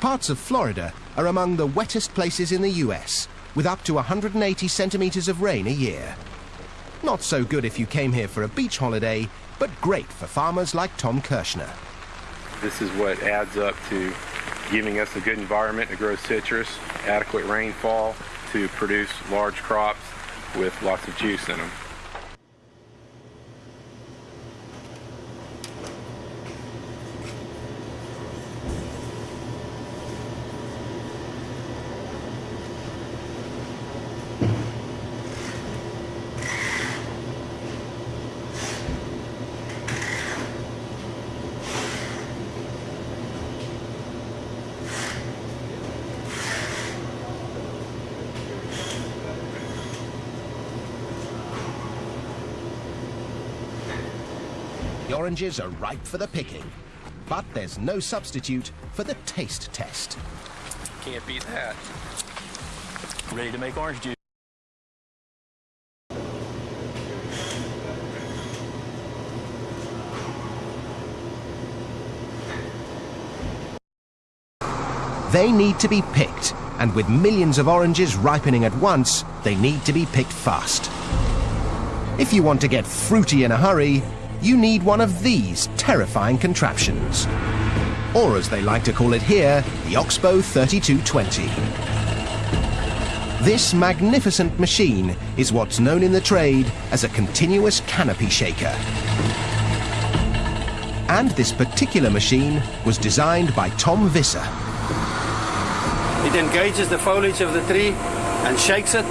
Parts of Florida are among the wettest places in the US, with up to 180 centimetres of rain a year. Not so good if you came here for a beach holiday, but great for farmers like Tom Kirschner. This is what adds up to giving us a good environment to grow citrus, adequate rainfall to produce large crops with lots of juice in them. The oranges are ripe for the picking, but there's no substitute for the taste test. Can't beat that. Ready to make orange juice. They need to be picked, and with millions of oranges ripening at once, they need to be picked fast. If you want to get fruity in a hurry, you need one of these terrifying contraptions. Or as they like to call it here, the Oxbo 3220. This magnificent machine is what's known in the trade as a continuous canopy shaker. And this particular machine was designed by Tom Visser. It engages the foliage of the tree and shakes it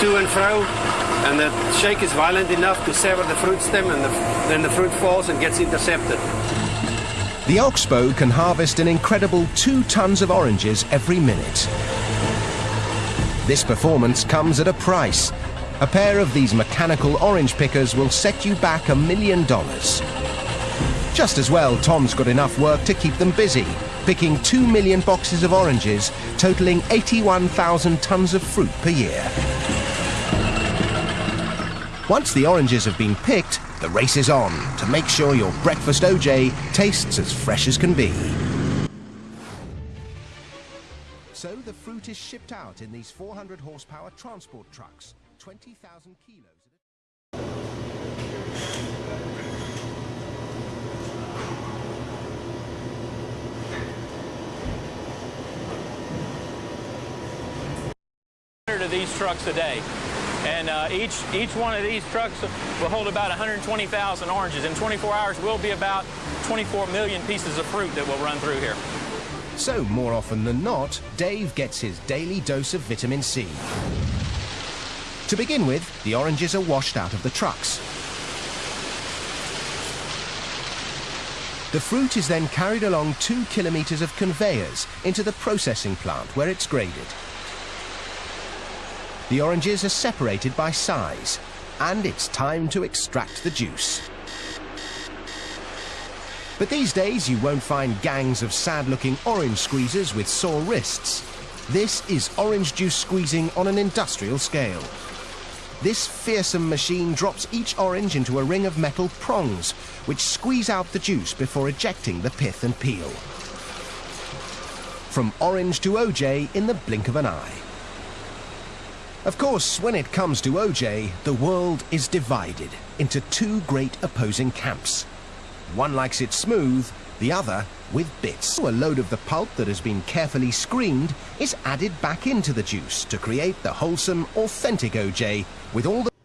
to and fro and the shake is violent enough to sever the fruit stem and the, then the fruit falls and gets intercepted. The Oxbo can harvest an incredible two tons of oranges every minute. This performance comes at a price. A pair of these mechanical orange pickers will set you back a million dollars. Just as well, Tom's got enough work to keep them busy, picking two million boxes of oranges, totaling 81,000 tons of fruit per year. Once the oranges have been picked, the race is on to make sure your breakfast OJ tastes as fresh as can be. So the fruit is shipped out in these 400 horsepower transport trucks, 20,000 kilos. of these trucks a day. And uh, each, each one of these trucks will hold about 120,000 oranges. In 24 hours, will be about 24 million pieces of fruit that will run through here. So, more often than not, Dave gets his daily dose of vitamin C. To begin with, the oranges are washed out of the trucks. The fruit is then carried along two kilometres of conveyors into the processing plant where it's graded. The oranges are separated by size, and it's time to extract the juice. But these days you won't find gangs of sad-looking orange squeezers with sore wrists. This is orange juice squeezing on an industrial scale. This fearsome machine drops each orange into a ring of metal prongs, which squeeze out the juice before ejecting the pith and peel. From orange to OJ in the blink of an eye. Of course, when it comes to OJ, the world is divided into two great opposing camps. One likes it smooth, the other with bits. A load of the pulp that has been carefully screened is added back into the juice to create the wholesome, authentic OJ with all the